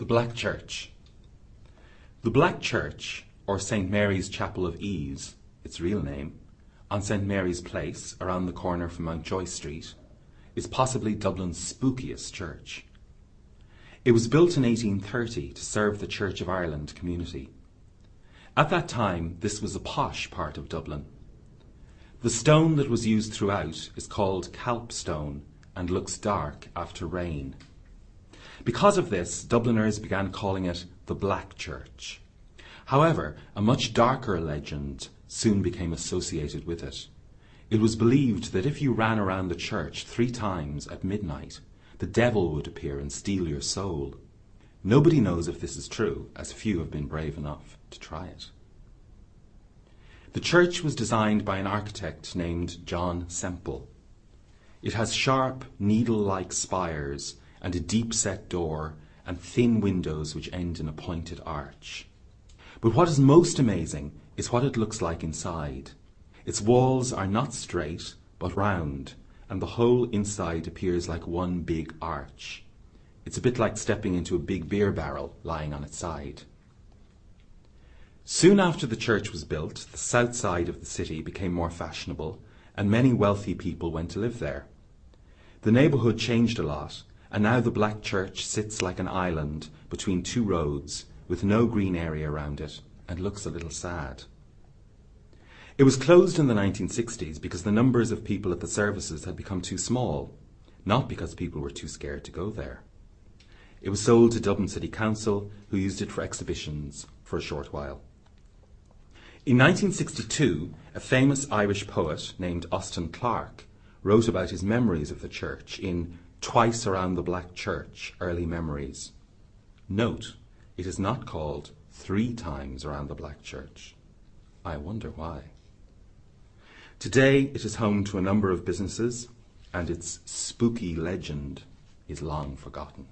The Black Church. The Black Church, or St. Mary's Chapel of Ease, its real name, on St. Mary's Place, around the corner from Mountjoy Street, is possibly Dublin's spookiest church. It was built in 1830 to serve the Church of Ireland community. At that time, this was a posh part of Dublin. The stone that was used throughout is called calpstone and looks dark after rain. Because of this, Dubliners began calling it the Black Church. However, a much darker legend soon became associated with it. It was believed that if you ran around the church three times at midnight, the devil would appear and steal your soul. Nobody knows if this is true, as few have been brave enough to try it. The church was designed by an architect named John Semple. It has sharp, needle-like spires and a deep-set door and thin windows which end in a pointed arch. But what is most amazing is what it looks like inside. Its walls are not straight, but round, and the whole inside appears like one big arch. It's a bit like stepping into a big beer barrel lying on its side. Soon after the church was built, the south side of the city became more fashionable, and many wealthy people went to live there. The neighbourhood changed a lot, and now the Black Church sits like an island between two roads with no green area around it and looks a little sad. It was closed in the 1960s because the numbers of people at the services had become too small, not because people were too scared to go there. It was sold to Dublin City Council, who used it for exhibitions for a short while. In 1962, a famous Irish poet named Austin Clarke wrote about his memories of the church in Twice Around the Black Church Early Memories. Note, it is not called Three Times Around the Black Church. I wonder why. Today it is home to a number of businesses, and its spooky legend is long forgotten.